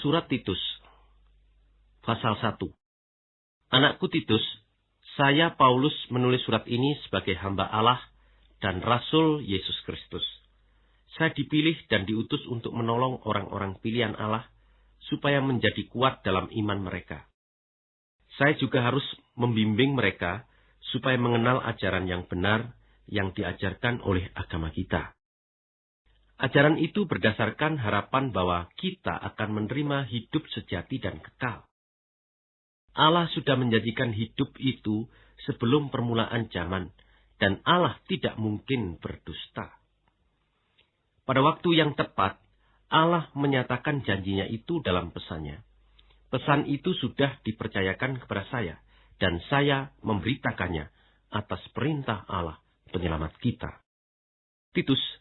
Surat Titus Pasal 1 Anakku Titus, saya Paulus menulis surat ini sebagai hamba Allah dan Rasul Yesus Kristus. Saya dipilih dan diutus untuk menolong orang-orang pilihan Allah supaya menjadi kuat dalam iman mereka. Saya juga harus membimbing mereka supaya mengenal ajaran yang benar yang diajarkan oleh agama kita. Ajaran itu berdasarkan harapan bahwa kita akan menerima hidup sejati dan kekal. Allah sudah menjadikan hidup itu sebelum permulaan zaman, dan Allah tidak mungkin berdusta. Pada waktu yang tepat, Allah menyatakan janjinya itu dalam pesannya. Pesan itu sudah dipercayakan kepada saya, dan saya memberitakannya atas perintah Allah, penyelamat kita. Titus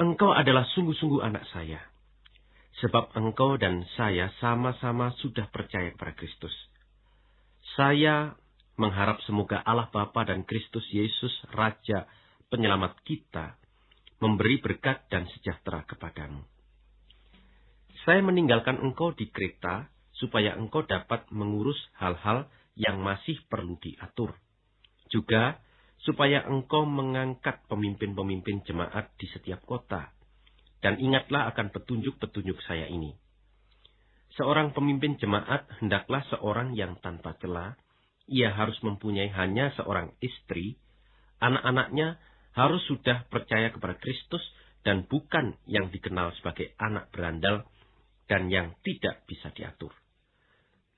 Engkau adalah sungguh-sungguh anak saya. Sebab engkau dan saya sama-sama sudah percaya kepada Kristus. Saya mengharap semoga Allah Bapa dan Kristus Yesus Raja penyelamat kita memberi berkat dan sejahtera kepadamu. Saya meninggalkan engkau di Kreta supaya engkau dapat mengurus hal-hal yang masih perlu diatur. Juga supaya engkau mengangkat pemimpin-pemimpin jemaat di setiap kota. Dan ingatlah akan petunjuk-petunjuk saya ini. Seorang pemimpin jemaat hendaklah seorang yang tanpa celah. Ia harus mempunyai hanya seorang istri. Anak-anaknya harus sudah percaya kepada Kristus dan bukan yang dikenal sebagai anak berandal dan yang tidak bisa diatur.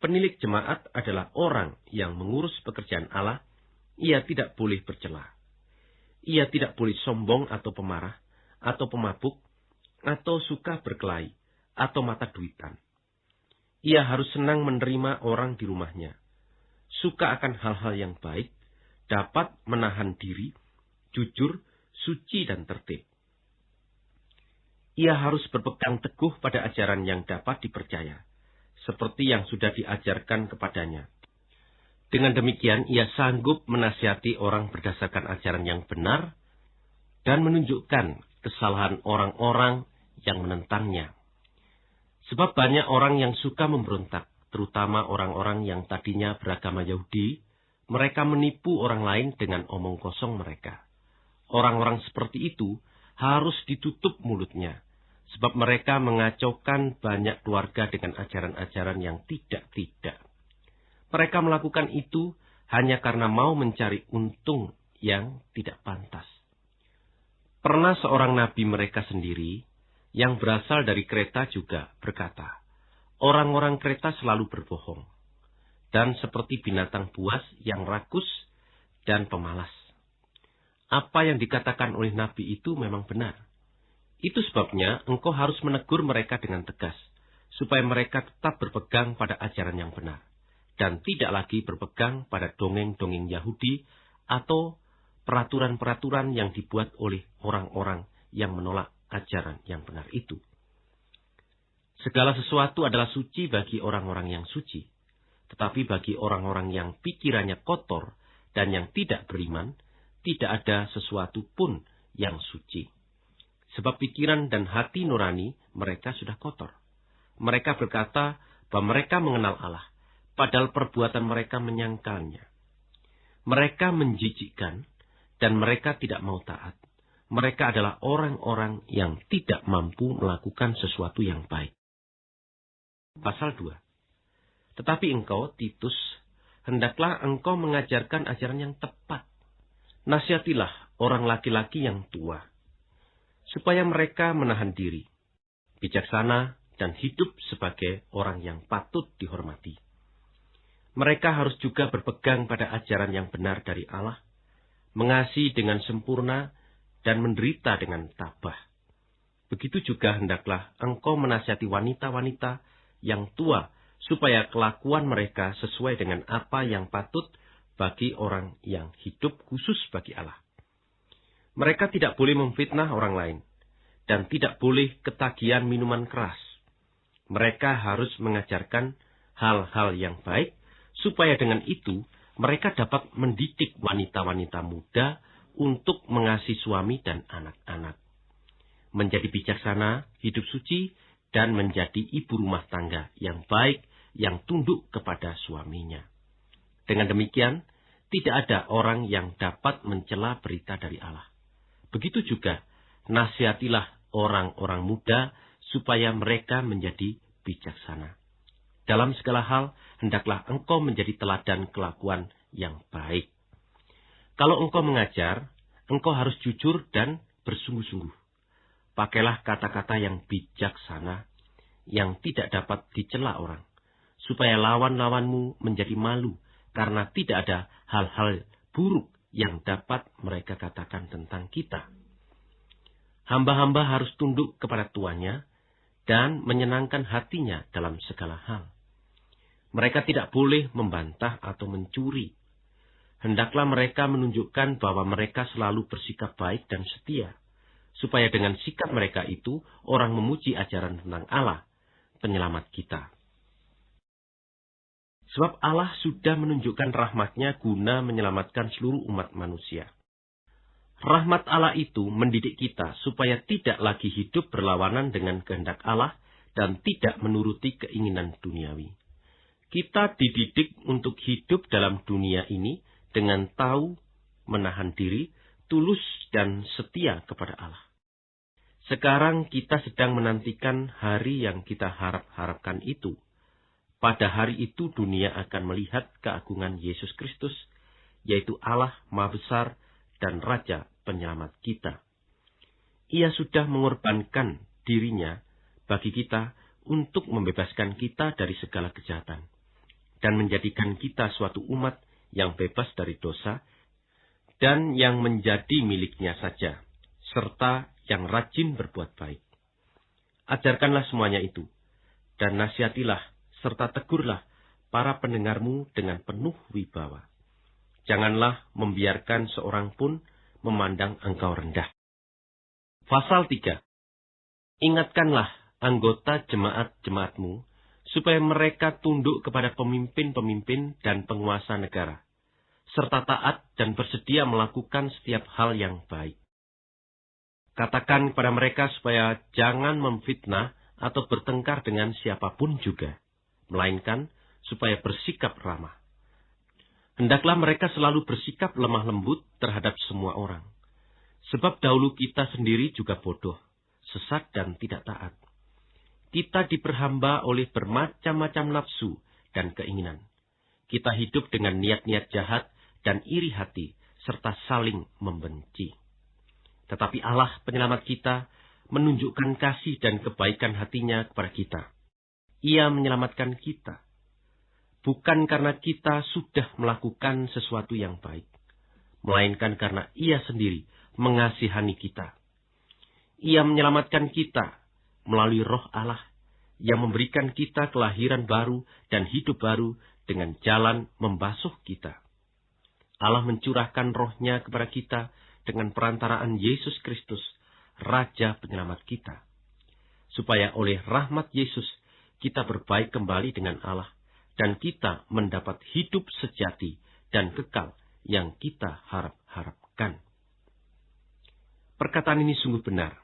Penilik jemaat adalah orang yang mengurus pekerjaan Allah ia tidak boleh bercela. Ia tidak boleh sombong atau pemarah, atau pemabuk, atau suka berkelahi, atau mata duitan. Ia harus senang menerima orang di rumahnya, suka akan hal-hal yang baik, dapat menahan diri, jujur, suci, dan tertib. Ia harus berpegang teguh pada ajaran yang dapat dipercaya, seperti yang sudah diajarkan kepadanya. Dengan demikian, ia sanggup menasihati orang berdasarkan ajaran yang benar dan menunjukkan kesalahan orang-orang yang menentangnya. Sebab banyak orang yang suka memberontak, terutama orang-orang yang tadinya beragama Yahudi, mereka menipu orang lain dengan omong kosong mereka. Orang-orang seperti itu harus ditutup mulutnya, sebab mereka mengacaukan banyak keluarga dengan ajaran-ajaran yang tidak-tidak. Mereka melakukan itu hanya karena mau mencari untung yang tidak pantas. Pernah seorang nabi mereka sendiri yang berasal dari kereta juga berkata, orang-orang kereta selalu berbohong dan seperti binatang buas yang rakus dan pemalas. Apa yang dikatakan oleh nabi itu memang benar. Itu sebabnya engkau harus menegur mereka dengan tegas, supaya mereka tetap berpegang pada ajaran yang benar dan tidak lagi berpegang pada dongeng-dongeng Yahudi atau peraturan-peraturan yang dibuat oleh orang-orang yang menolak ajaran yang benar itu. Segala sesuatu adalah suci bagi orang-orang yang suci, tetapi bagi orang-orang yang pikirannya kotor dan yang tidak beriman, tidak ada sesuatu pun yang suci. Sebab pikiran dan hati nurani mereka sudah kotor. Mereka berkata bahwa mereka mengenal Allah, padahal perbuatan mereka menyangkalnya. Mereka menjijikkan, dan mereka tidak mau taat. Mereka adalah orang-orang yang tidak mampu melakukan sesuatu yang baik. Pasal 2 Tetapi engkau, Titus, hendaklah engkau mengajarkan ajaran yang tepat. Nasihatilah orang laki-laki yang tua, supaya mereka menahan diri, bijaksana, dan hidup sebagai orang yang patut dihormati mereka harus juga berpegang pada ajaran yang benar dari Allah, mengasihi dengan sempurna, dan menderita dengan tabah. Begitu juga hendaklah engkau menasihati wanita-wanita yang tua, supaya kelakuan mereka sesuai dengan apa yang patut bagi orang yang hidup khusus bagi Allah. Mereka tidak boleh memfitnah orang lain, dan tidak boleh ketagihan minuman keras. Mereka harus mengajarkan hal-hal yang baik, supaya dengan itu mereka dapat mendidik wanita-wanita muda untuk mengasihi suami dan anak-anak. Menjadi bijaksana, hidup suci, dan menjadi ibu rumah tangga yang baik yang tunduk kepada suaminya. Dengan demikian, tidak ada orang yang dapat mencela berita dari Allah. Begitu juga, nasihatilah orang-orang muda supaya mereka menjadi bijaksana. Dalam segala hal, hendaklah engkau menjadi teladan kelakuan yang baik. Kalau engkau mengajar, engkau harus jujur dan bersungguh-sungguh. Pakailah kata-kata yang bijaksana, yang tidak dapat dicela orang, supaya lawan-lawanmu menjadi malu, karena tidak ada hal-hal buruk yang dapat mereka katakan tentang kita. Hamba-hamba harus tunduk kepada tuannya dan menyenangkan hatinya dalam segala hal. Mereka tidak boleh membantah atau mencuri. Hendaklah mereka menunjukkan bahwa mereka selalu bersikap baik dan setia supaya dengan sikap mereka itu orang memuji ajaran tentang Allah, penyelamat kita. Sebab Allah sudah menunjukkan rahmatnya guna menyelamatkan seluruh umat manusia. Rahmat Allah itu mendidik kita supaya tidak lagi hidup berlawanan dengan kehendak Allah dan tidak menuruti keinginan duniawi. Kita dididik untuk hidup dalam dunia ini dengan tahu, menahan diri, tulus dan setia kepada Allah. Sekarang kita sedang menantikan hari yang kita harap-harapkan itu. Pada hari itu dunia akan melihat keagungan Yesus Kristus, yaitu Allah Maha Besar dan Raja Penyelamat kita. Ia sudah mengorbankan dirinya bagi kita untuk membebaskan kita dari segala kejahatan dan menjadikan kita suatu umat yang bebas dari dosa dan yang menjadi miliknya saja, serta yang rajin berbuat baik. Ajarkanlah semuanya itu, dan nasihatilah serta tegurlah para pendengarmu dengan penuh wibawa. Janganlah membiarkan seorang pun memandang engkau rendah. Pasal 3. Ingatkanlah anggota jemaat-jemaatmu supaya mereka tunduk kepada pemimpin-pemimpin dan penguasa negara, serta taat dan bersedia melakukan setiap hal yang baik. Katakan kepada mereka supaya jangan memfitnah atau bertengkar dengan siapa pun juga, melainkan supaya bersikap ramah. Hendaklah mereka selalu bersikap lemah lembut terhadap semua orang. Sebab dahulu kita sendiri juga bodoh, sesat dan tidak taat. Kita diperhamba oleh bermacam-macam nafsu dan keinginan. Kita hidup dengan niat-niat jahat dan iri hati, serta saling membenci. Tetapi Allah penyelamat kita menunjukkan kasih dan kebaikan hatinya kepada kita. Ia menyelamatkan kita. Bukan karena kita sudah melakukan sesuatu yang baik. Melainkan karena ia sendiri mengasihani kita. Ia menyelamatkan kita melalui roh Allah yang memberikan kita kelahiran baru dan hidup baru dengan jalan membasuh kita. Allah mencurahkan rohnya kepada kita dengan perantaraan Yesus Kristus, Raja Penyelamat kita. Supaya oleh rahmat Yesus, kita berbaik kembali dengan Allah, dan kita mendapat hidup sejati dan kekal yang kita harap-harapkan. Perkataan ini sungguh benar.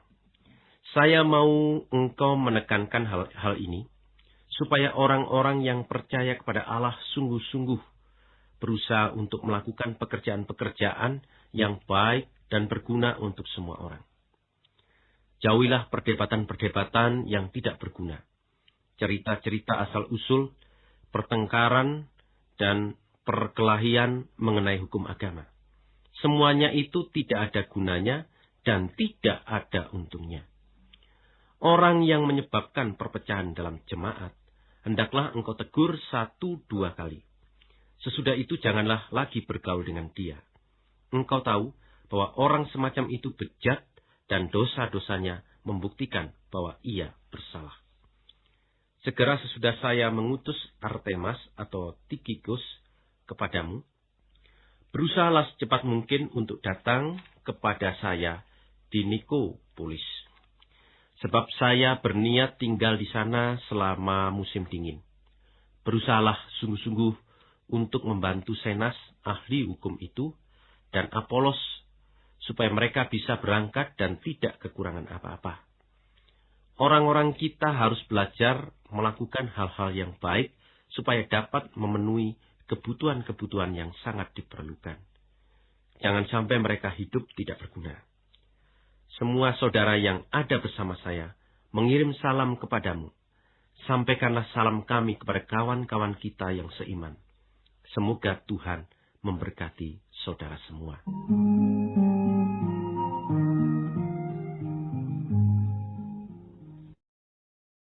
Saya mau engkau menekankan hal, hal ini, supaya orang-orang yang percaya kepada Allah sungguh-sungguh berusaha untuk melakukan pekerjaan-pekerjaan yang baik dan berguna untuk semua orang. Jauhilah perdebatan-perdebatan yang tidak berguna. Cerita-cerita asal-usul, pertengkaran, dan perkelahian mengenai hukum agama. Semuanya itu tidak ada gunanya dan tidak ada. Orang yang menyebabkan perpecahan dalam jemaat, hendaklah engkau tegur satu dua kali Sesudah itu janganlah lagi bergaul dengan dia. Engkau tahu bahwa orang semacam itu bejat dan dosa-dosanya membuktikan bahwa ia bersalah. Segera sesudah saya mengutus Artemas atau Tikikus kepadamu, berusahalah secepat mungkin untuk datang kepada saya di Nikopolis. Sebab saya berniat tinggal di sana selama musim dingin. Berusahalah sungguh-sungguh untuk membantu Senas, ahli hukum itu, dan Apolos, supaya mereka bisa berangkat dan tidak kekurangan apa-apa. Orang-orang kita harus belajar melakukan hal-hal yang baik supaya dapat memenuhi kebutuhan-kebutuhan yang sangat diperlukan. Jangan sampai mereka hidup tidak berguna. Semua saudara yang ada bersama saya mengirim salam kepadamu. Sampaikanlah salam kami kepada kawan-kawan kita yang seiman. Semoga Tuhan memberkati saudara semua.